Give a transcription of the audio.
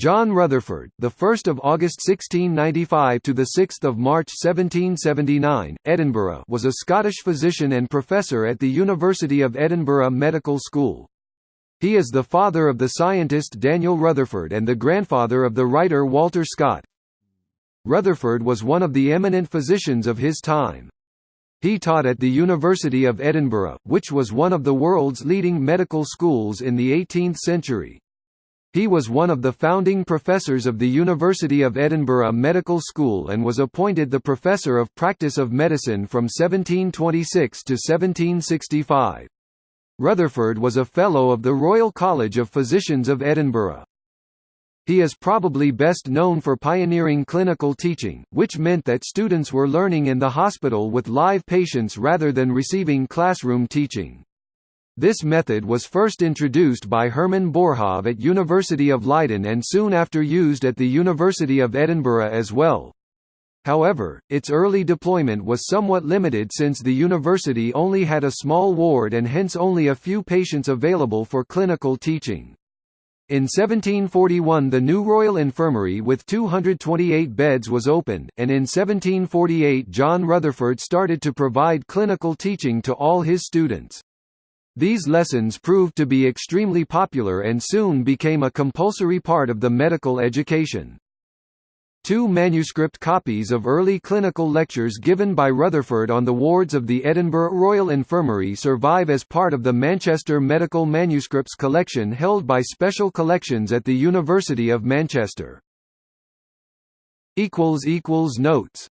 John Rutherford, the 1st of August 1695 to the 6th of March 1779, Edinburgh, was a Scottish physician and professor at the University of Edinburgh Medical School. He is the father of the scientist Daniel Rutherford and the grandfather of the writer Walter Scott. Rutherford was one of the eminent physicians of his time. He taught at the University of Edinburgh, which was one of the world's leading medical schools in the 18th century. He was one of the founding professors of the University of Edinburgh Medical School and was appointed the Professor of Practice of Medicine from 1726 to 1765. Rutherford was a Fellow of the Royal College of Physicians of Edinburgh. He is probably best known for pioneering clinical teaching, which meant that students were learning in the hospital with live patients rather than receiving classroom teaching. This method was first introduced by Herman Boerhaave at University of Leiden and soon after used at the University of Edinburgh as well. However, its early deployment was somewhat limited since the university only had a small ward and hence only a few patients available for clinical teaching. In 1741 the new Royal Infirmary with 228 beds was opened, and in 1748 John Rutherford started to provide clinical teaching to all his students. These lessons proved to be extremely popular and soon became a compulsory part of the medical education. Two manuscript copies of early clinical lectures given by Rutherford on the wards of the Edinburgh Royal Infirmary survive as part of the Manchester Medical Manuscripts collection held by Special Collections at the University of Manchester. Notes